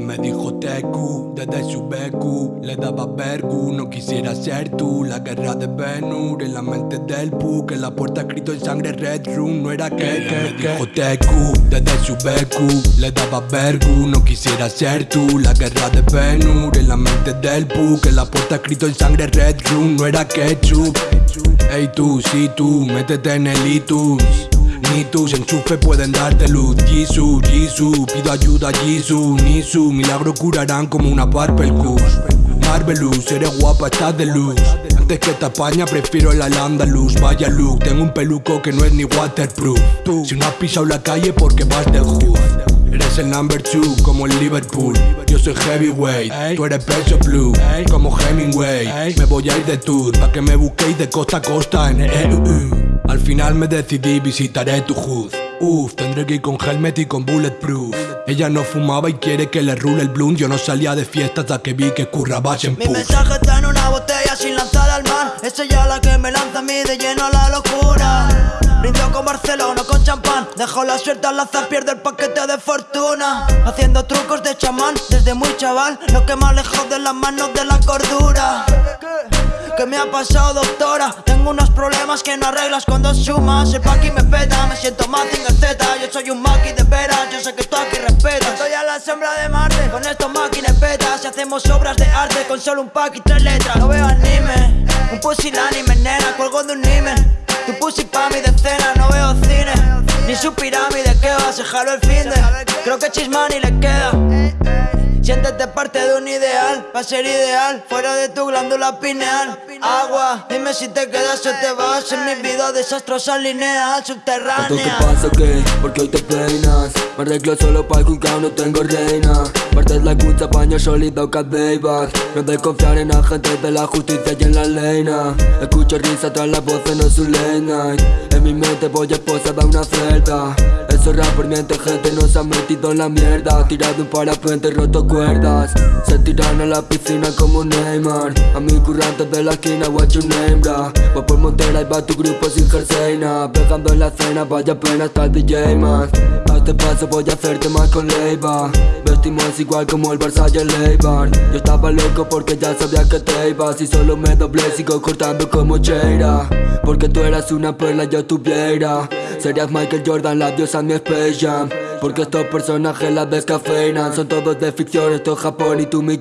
me dijo TQ desde su BQ Le daba vergu, no quisiera ser tú. La guerra de Venus en la mente del pu Que la puerta escrito en sangre Red Room No era que, me dijo TQ desde su BQ Le daba vergu, no quisiera ser tú La guerra de Venus en la mente del pu Que la puerta escrito en sangre Red Room No era ketchup Ey tú, sí tú, métete en el iTunes ni tus enchufes pueden darte luz. Jisoo, Jisoo, pido ayuda Jisoo Nisu, milagro curarán como una Barbelcus Marvelous, eres guapa, estás de luz. Antes que esta España prefiero el Al-Andalus Vaya look, tengo un peluco que no es ni waterproof. Tú, si no has pisado la calle porque vas de hood Eres el number two como el Liverpool. Yo soy heavyweight, tú eres peso blue Como Hemingway, me voy a ir de tour Pa' que me busquéis de costa a costa en EU al final me decidí, visitaré tu hood. Uf, tendré que ir con helmet y con bulletproof. Ella no fumaba y quiere que le rule el blunt. Yo no salía de fiesta hasta que vi que curraba Mi mensaje está en una botella sin lanzar al mar. Es ella la que me lanza a mí de lleno a la locura. Brindo con Barcelona, con champán. Dejo la suerte al azar, pierde el paquete de fortuna. Haciendo trucos de chamán desde muy chaval. Lo que más lejos de las manos de la cordura. ¿Qué me ha pasado doctora? Tengo unos problemas que no arreglas cuando sumas El paqui me peta, me siento más sin Z. Yo soy un maqui de veras, yo sé que tú aquí respetas. Estoy a la sombra de Marte, con estos máquinas petas. Y hacemos obras de arte con solo un pack y tres letras. No veo anime, un pusilánime nena, cuelgo de un nimen. Tu pussy pa' mi decena, no veo cine. Ni su pirámide que va, se jaló el fin de Creo que Chismani le queda Siéntete parte de un ideal, va a ser ideal Fuera de tu glándula pineal. Agua, dime si te quedas o te vas En mi vida desastrosa lineal, subterránea. ¿Qué pasa qué? Porque hoy te peinas. Me arreglo solo para el juzgado, no tengo reina. Partes la cucha, paño sólido, cadeiback No de confiar en agentes de la justicia y en la ley Escucho risa tras las voces, no su late night. En mi mente voy a esposa una celda Esos rappers mienten gente, no se han metido en la mierda. Tirado un parapente, roto cuerdas. Se tiran a la piscina como Neymar. A mi currante de la esquina, what your name, bra Voy por Montera y va tu grupo sin jerseina Pegando en la cena, vaya pena hasta el DJ más. A este paso voy a hacerte más con Leiva. Vestimos igual como el Barça y el Yo estaba loco porque ya sabía que te ibas. Y solo me doblé, sigo cortando como Cheira. Porque tú eras una perla, yo tuviera. Serías Michael Jordan, la diosa Jam. Porque estos personajes la descafeinan Son todos de ficción, esto es Japón y tú mi